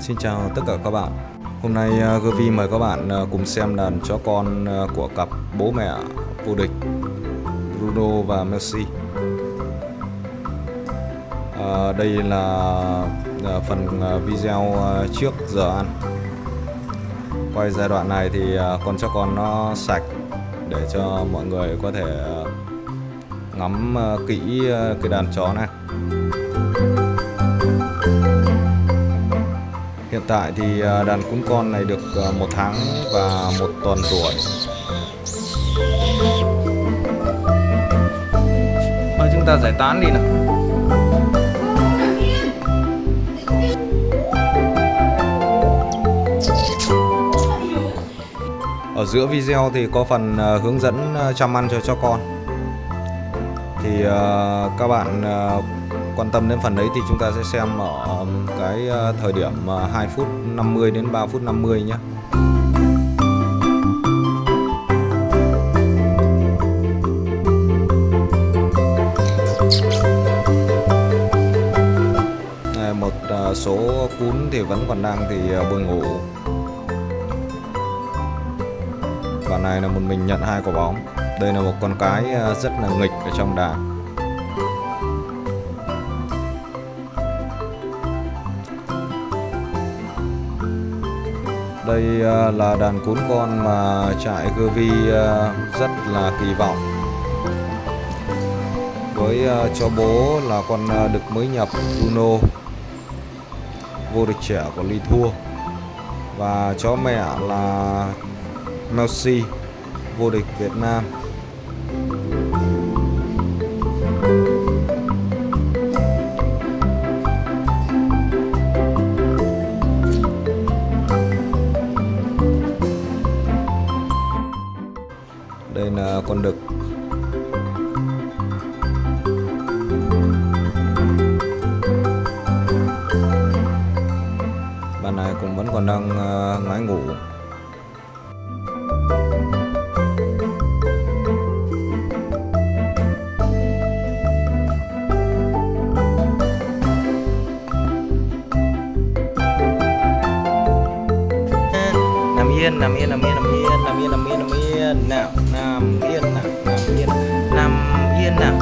Xin chào tất cả các bạn. Hôm nay à, uh, Gervi mời các bạn à, cùng xem đàn chó con à, của cặp bố mẹ vô địch Bruno và Messi. À, Đây là phần video trước giờ ăn. Quay giai đoạn này thì con chó con nó sạch để cho mọi người có thể ngắm kỹ cái đàn chó này. Hiện tại thì à, đàn cún con này được à, một tháng và một tuần tuổi. Thôi chúng ta giải tán đi nào. Ở giữa video thì có phần à, hướng dẫn chăm ăn cho cho con. Thì uh, các bạn uh, quan tâm đến phần đấy thì chúng ta sẽ xem ở cái ờ, thời điểm ờ, 2 phút 50 đến 3 phút 50 nhé. Một ờ, số cún thì vẫn còn đang thì ờ, buồn ngủ. Và này là một mình nhận hai quả bóng. Đây là một con cái ờ, rất là nghịch ở trong đàn. Đây ờ, là đàn cún con mà trại Gervi ờ, rất là kỳ vọng. Với cho bố là con đực mới nhập Bruno Vô địch trẻ của Ly Thua. Và chó mẹ là melsi Vô địch Việt Nam. Con đực bạn này cũng vẫn còn đang ờ, ngái ngủ. Nằm yên nằm yên nằm yên nằm yên nằm yên nằm yên yên nào nằm yên nào nằm yên nằm yên nào.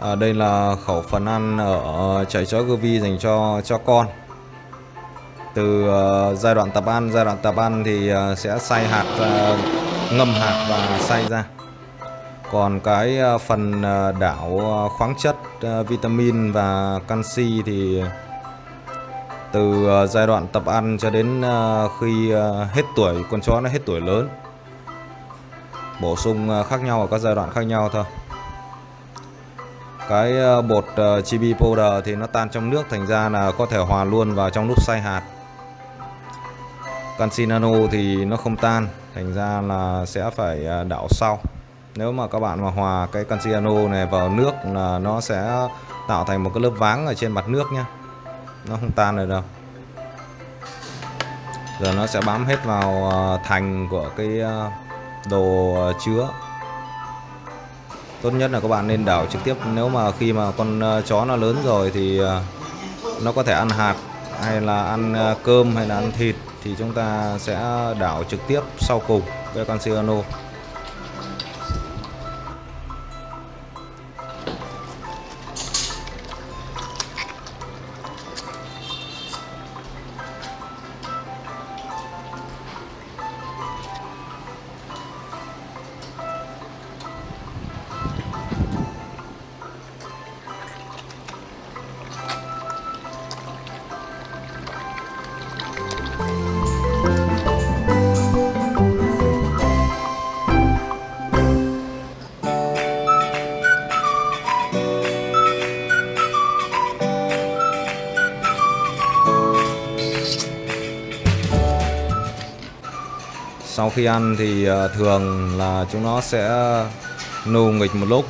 À, đây là khẩu phần ăn ở chạy chó Govi dành cho cho con. Từ uh, giai đoạn tập ăn giai đoạn tập ăn thì uh, sẽ xay hạt uh, ngâm hạt và xay ra còn cái ờ, phần ờ, đảo ờ, khoáng chất vitamin và canxi thì từ giai đoạn tập ăn cho đến khi hết tuổi, con chó nó hết tuổi lớn. Bổ sung khác nhau ở các giai đoạn khác nhau thôi. Cái bột chibi powder thì nó tan trong nước thành ra là có thể hòa luôn vào trong lúc xay hạt. Canxi nano thì nó không tan, thành ra là sẽ phải đảo sau nếu mà các bạn mà hòa cái canxiano này vào nước là nó sẽ tạo thành một cái lớp váng ở trên mặt nước nhé nó không tan được đâu. Giờ nó sẽ bám hết vào ờ, thành của cái ờ, đồ ờ, chứa. Tốt nhất là các bạn nên đảo trực tiếp. Nếu mà khi mà con chó nó lớn rồi thì nó có thể ăn hạt hay là ăn cơm hay là ăn thịt thì chúng ta sẽ đảo trực tiếp sau cùng cái canciano. Sau khi ăn thì ờ, thường là chúng nó sẽ nù nghịch một lúc,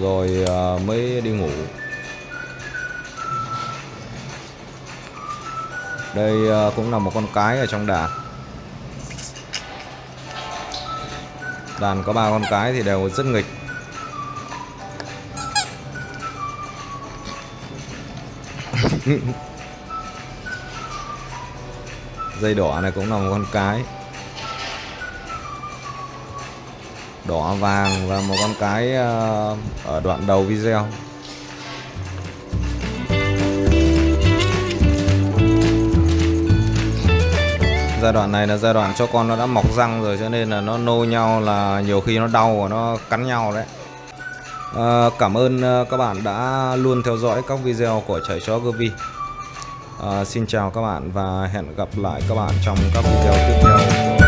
rồi ờ, mới đi ngủ. Đây ờ, cũng là một con cái ở trong đàn. Đàn có ba con cái thì đều rất nghịch. Dây đỏ này cũng là một con cái. Đỏ vàng và một con cái ờ, ở đoạn đầu video. Giai đoạn này là giai đoạn cho con nó đã mọc răng rồi cho nên là nó nô nhau là nhiều khi nó đau và nó cắn nhau đấy. À, cảm ơn ờ, các bạn đã luôn theo dõi các video của chảy chó Govi à, xin chào các bạn và hẹn gặp lại các bạn trong các video tiếp theo.